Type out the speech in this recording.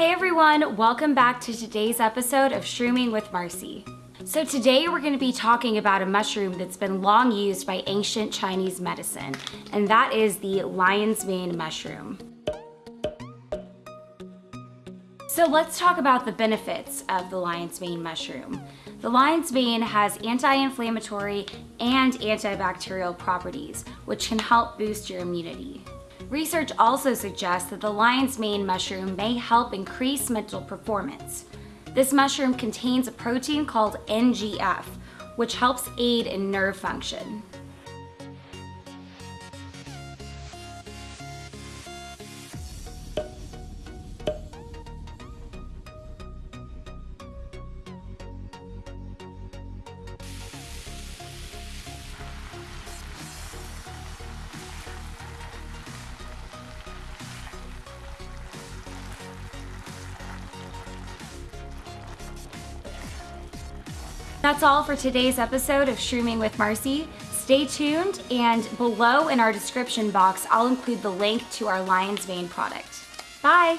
Hey everyone, welcome back to today's episode of Shrooming with Marcy. So today we're going to be talking about a mushroom that's been long used by ancient Chinese medicine, and that is the lion's mane mushroom. So let's talk about the benefits of the lion's mane mushroom. The lion's mane has anti-inflammatory and antibacterial properties, which can help boost your immunity. Research also suggests that the lion's mane mushroom may help increase mental performance. This mushroom contains a protein called NGF, which helps aid in nerve function. That's all for today's episode of Shrooming with Marcy. Stay tuned and below in our description box, I'll include the link to our Lion's Mane product. Bye!